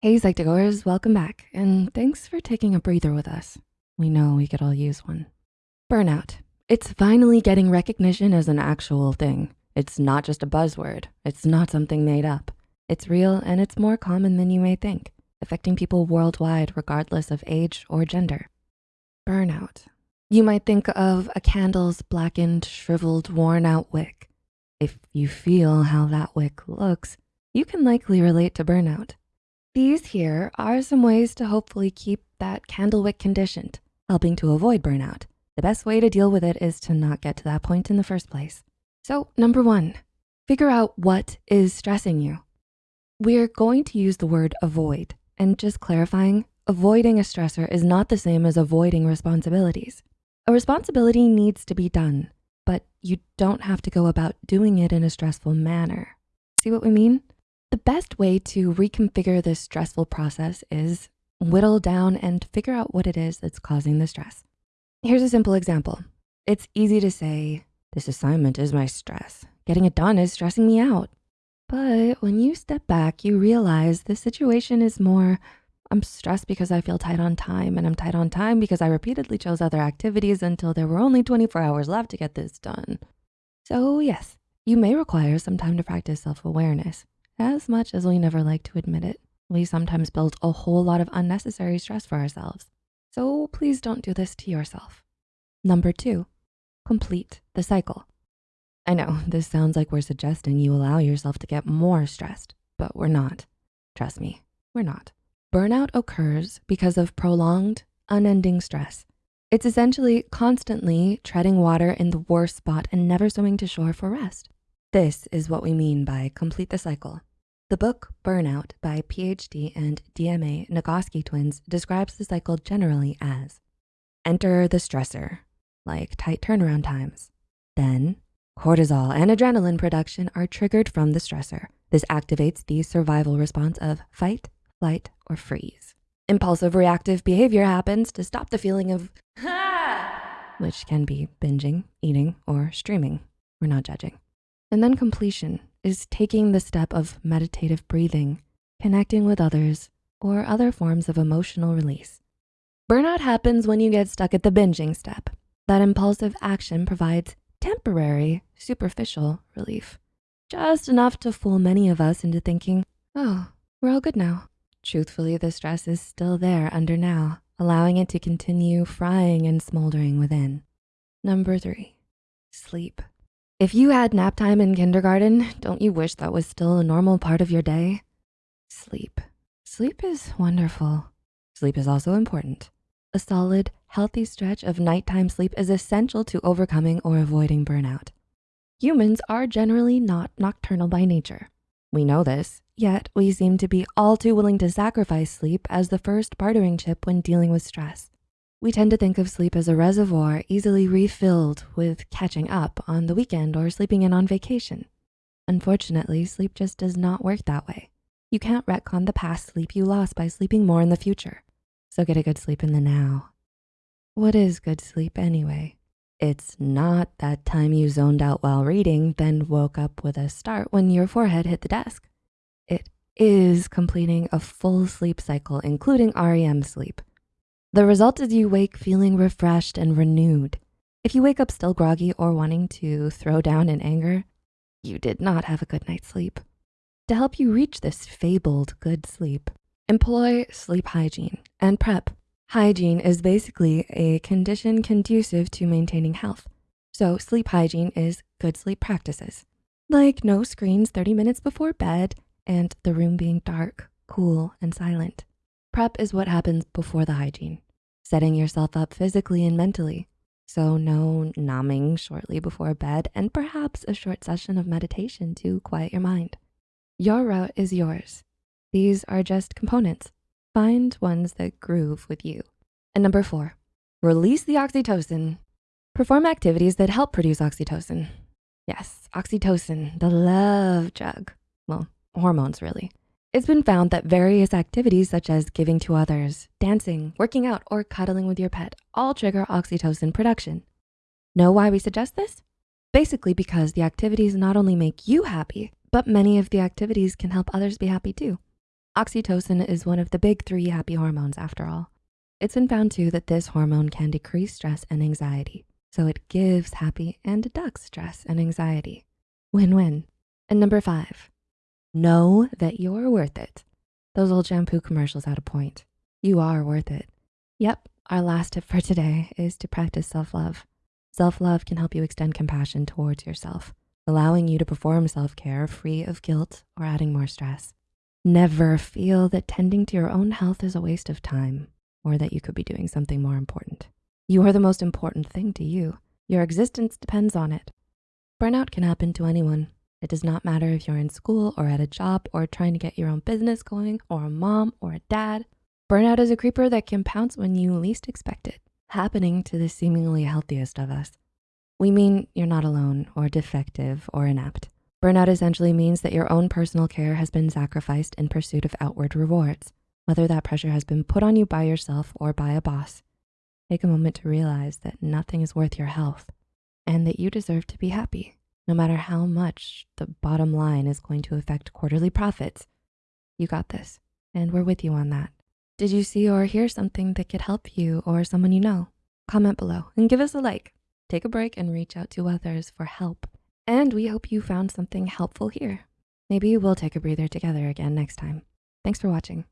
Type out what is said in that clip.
Hey Psych2Goers, welcome back, and thanks for taking a breather with us. We know we could all use one. Burnout. It's finally getting recognition as an actual thing. It's not just a buzzword. It's not something made up. It's real and it's more common than you may think, affecting people worldwide regardless of age or gender. Burnout. You might think of a candle's blackened, shriveled, worn out wick. If you feel how that wick looks, you can likely relate to burnout. These here are some ways to hopefully keep that candle wick conditioned, helping to avoid burnout. The best way to deal with it is to not get to that point in the first place. So number one, figure out what is stressing you. We're going to use the word avoid and just clarifying, avoiding a stressor is not the same as avoiding responsibilities. A responsibility needs to be done, but you don't have to go about doing it in a stressful manner. See what we mean? The best way to reconfigure this stressful process is whittle down and figure out what it is that's causing the stress. Here's a simple example. It's easy to say, this assignment is my stress. Getting it done is stressing me out. But when you step back, you realize the situation is more I'm stressed because I feel tight on time and I'm tight on time because I repeatedly chose other activities until there were only 24 hours left to get this done. So yes, you may require some time to practice self-awareness. As much as we never like to admit it, we sometimes build a whole lot of unnecessary stress for ourselves. So please don't do this to yourself. Number two, complete the cycle. I know this sounds like we're suggesting you allow yourself to get more stressed, but we're not. Trust me, we're not. Burnout occurs because of prolonged, unending stress. It's essentially constantly treading water in the worst spot and never swimming to shore for rest. This is what we mean by complete the cycle. The book Burnout by PhD and DMA Nagoski twins describes the cycle generally as enter the stressor, like tight turnaround times. Then cortisol and adrenaline production are triggered from the stressor. This activates the survival response of fight, flight, or freeze. Impulsive reactive behavior happens to stop the feeling of, which can be binging, eating, or streaming. We're not judging. And then completion is taking the step of meditative breathing, connecting with others, or other forms of emotional release. Burnout happens when you get stuck at the binging step. That impulsive action provides temporary, superficial relief, just enough to fool many of us into thinking, oh, we're all good now. Truthfully, the stress is still there under now, allowing it to continue frying and smoldering within. Number three, sleep. If you had nap time in kindergarten, don't you wish that was still a normal part of your day? Sleep. Sleep is wonderful. Sleep is also important. A solid, healthy stretch of nighttime sleep is essential to overcoming or avoiding burnout. Humans are generally not nocturnal by nature. We know this, yet we seem to be all too willing to sacrifice sleep as the first bartering chip when dealing with stress. We tend to think of sleep as a reservoir easily refilled with catching up on the weekend or sleeping in on vacation. Unfortunately, sleep just does not work that way. You can't retcon the past sleep you lost by sleeping more in the future. So get a good sleep in the now. What is good sleep anyway? It's not that time you zoned out while reading, then woke up with a start when your forehead hit the desk. It is completing a full sleep cycle, including REM sleep. The result is you wake feeling refreshed and renewed. If you wake up still groggy or wanting to throw down in anger, you did not have a good night's sleep. To help you reach this fabled good sleep, employ sleep hygiene and prep Hygiene is basically a condition conducive to maintaining health. So sleep hygiene is good sleep practices, like no screens 30 minutes before bed and the room being dark, cool, and silent. Prep is what happens before the hygiene, setting yourself up physically and mentally. So no numbing shortly before bed and perhaps a short session of meditation to quiet your mind. Your route is yours. These are just components. Find ones that groove with you. And number four, release the oxytocin. Perform activities that help produce oxytocin. Yes, oxytocin, the love drug. Well, hormones really. It's been found that various activities such as giving to others, dancing, working out, or cuddling with your pet all trigger oxytocin production. Know why we suggest this? Basically because the activities not only make you happy, but many of the activities can help others be happy too. Oxytocin is one of the big three happy hormones after all. It's been found too that this hormone can decrease stress and anxiety. So it gives happy and deducts stress and anxiety. Win-win. And number five, know that you're worth it. Those old shampoo commercials had a point. You are worth it. Yep, our last tip for today is to practice self-love. Self-love can help you extend compassion towards yourself, allowing you to perform self-care free of guilt or adding more stress. Never feel that tending to your own health is a waste of time or that you could be doing something more important. You are the most important thing to you. Your existence depends on it. Burnout can happen to anyone. It does not matter if you're in school or at a job or trying to get your own business going or a mom or a dad. Burnout is a creeper that can pounce when you least expect it, happening to the seemingly healthiest of us. We mean you're not alone or defective or inept. Burnout essentially means that your own personal care has been sacrificed in pursuit of outward rewards, whether that pressure has been put on you by yourself or by a boss. Take a moment to realize that nothing is worth your health and that you deserve to be happy, no matter how much the bottom line is going to affect quarterly profits. You got this, and we're with you on that. Did you see or hear something that could help you or someone you know? Comment below and give us a like. Take a break and reach out to others for help. And we hope you found something helpful here. Maybe we'll take a breather together again next time. Thanks for watching.